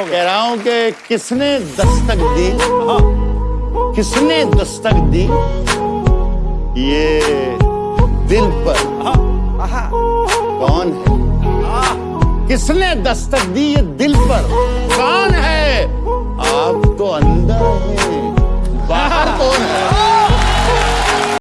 कह रहा हूँ कि किसने दस्तक दी? किसने दस्तक दी? ये दिल पर कौन है? किसने दस्तक दी ये दिल पर? कौन है? आप तो अंदर है, बाहर कौन है?